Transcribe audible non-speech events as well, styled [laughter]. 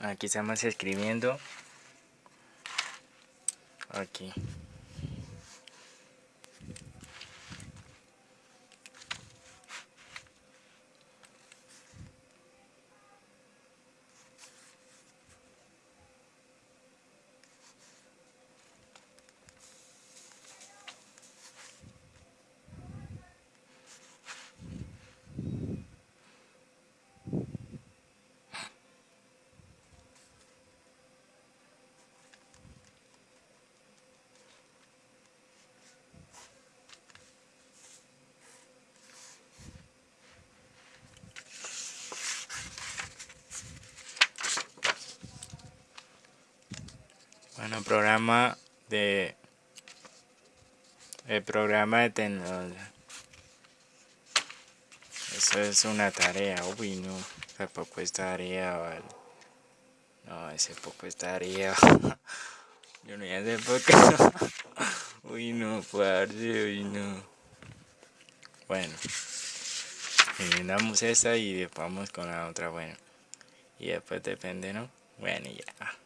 Aquí estamos escribiendo. Aquí. Bueno, programa de... El programa de tecnología. Eso es una tarea, uy no, tampoco es tarea, vale. No, ese poco es tarea. [laughs] Yo no ya sé por qué. [laughs] Uy no, parce, uy no. Bueno. Eliminamos esta y vamos con la otra, bueno. Y después depende, ¿no? Bueno, ya.